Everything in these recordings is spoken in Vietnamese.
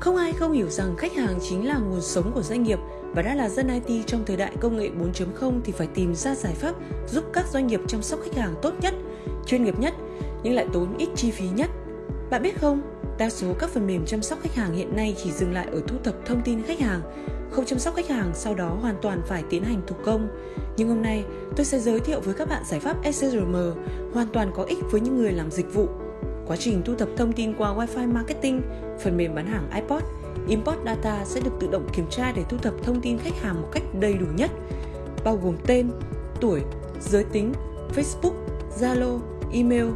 Không ai không hiểu rằng khách hàng chính là nguồn sống của doanh nghiệp và đã là dân IT trong thời đại công nghệ 4.0 thì phải tìm ra giải pháp giúp các doanh nghiệp chăm sóc khách hàng tốt nhất, chuyên nghiệp nhất nhưng lại tốn ít chi phí nhất. Bạn biết không, đa số các phần mềm chăm sóc khách hàng hiện nay chỉ dừng lại ở thu thập thông tin khách hàng, không chăm sóc khách hàng sau đó hoàn toàn phải tiến hành thủ công. Nhưng hôm nay, tôi sẽ giới thiệu với các bạn giải pháp SCRM hoàn toàn có ích với những người làm dịch vụ Quá trình thu thập thông tin qua Wi-Fi Marketing, phần mềm bán hàng iPod, Import Data sẽ được tự động kiểm tra để thu thập thông tin khách hàng một cách đầy đủ nhất, bao gồm tên, tuổi, giới tính, Facebook, Zalo, email.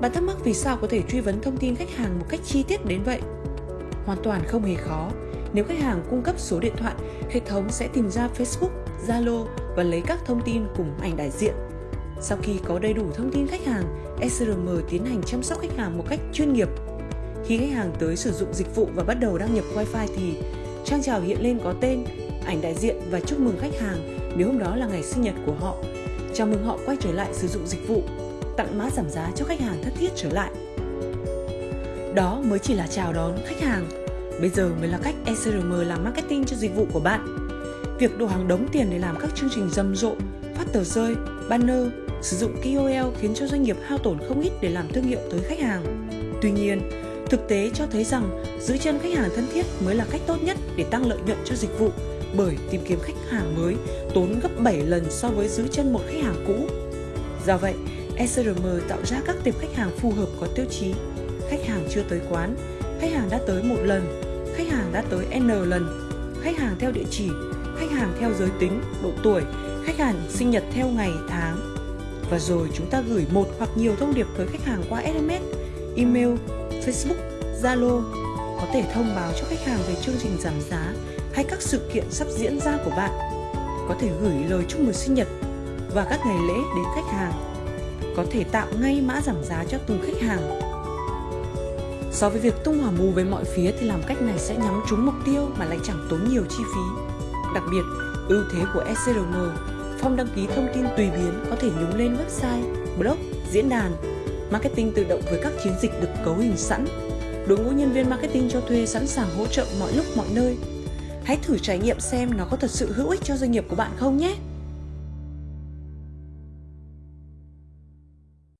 Bạn thắc mắc vì sao có thể truy vấn thông tin khách hàng một cách chi tiết đến vậy? Hoàn toàn không hề khó. Nếu khách hàng cung cấp số điện thoại, hệ thống sẽ tìm ra Facebook, Zalo và lấy các thông tin cùng ảnh đại diện sau khi có đầy đủ thông tin khách hàng, SRM tiến hành chăm sóc khách hàng một cách chuyên nghiệp. Khi khách hàng tới sử dụng dịch vụ và bắt đầu đăng nhập Wi-Fi thì trang chào hiện lên có tên, ảnh đại diện và chúc mừng khách hàng nếu hôm đó là ngày sinh nhật của họ. Chào mừng họ quay trở lại sử dụng dịch vụ, tặng mã giảm giá cho khách hàng thất thiết trở lại. Đó mới chỉ là chào đón khách hàng. Bây giờ mới là cách SRM làm marketing cho dịch vụ của bạn. Việc đổ hàng đống tiền để làm các chương trình rầm rộ, phát tờ rơi, banner, sử dụng KOL khiến cho doanh nghiệp hao tổn không ít để làm thương hiệu tới khách hàng. Tuy nhiên, thực tế cho thấy rằng giữ chân khách hàng thân thiết mới là cách tốt nhất để tăng lợi nhuận cho dịch vụ bởi tìm kiếm khách hàng mới tốn gấp 7 lần so với giữ chân một khách hàng cũ. Do vậy, SRM tạo ra các tiệp khách hàng phù hợp có tiêu chí khách hàng chưa tới quán, khách hàng đã tới một lần, khách hàng đã tới N lần, khách hàng theo địa chỉ, khách hàng theo giới tính, độ tuổi, khách hàng sinh nhật theo ngày, tháng, và rồi chúng ta gửi một hoặc nhiều thông điệp tới khách hàng qua SMS, email, Facebook, Zalo có thể thông báo cho khách hàng về chương trình giảm giá hay các sự kiện sắp diễn ra của bạn. Có thể gửi lời chúc mừng sinh nhật và các ngày lễ đến khách hàng. Có thể tạo ngay mã giảm giá cho từng khách hàng. So với việc tung hỏa mù về mọi phía thì làm cách này sẽ nhắm trúng mục tiêu mà lại chẳng tốn nhiều chi phí. Đặc biệt, ưu thế của SCRM Form đăng ký thông tin tùy biến có thể nhúng lên website, blog, diễn đàn. Marketing tự động với các chiến dịch được cấu hình sẵn. Đội ngũ nhân viên marketing cho thuê sẵn sàng hỗ trợ mọi lúc mọi nơi. Hãy thử trải nghiệm xem nó có thật sự hữu ích cho doanh nghiệp của bạn không nhé!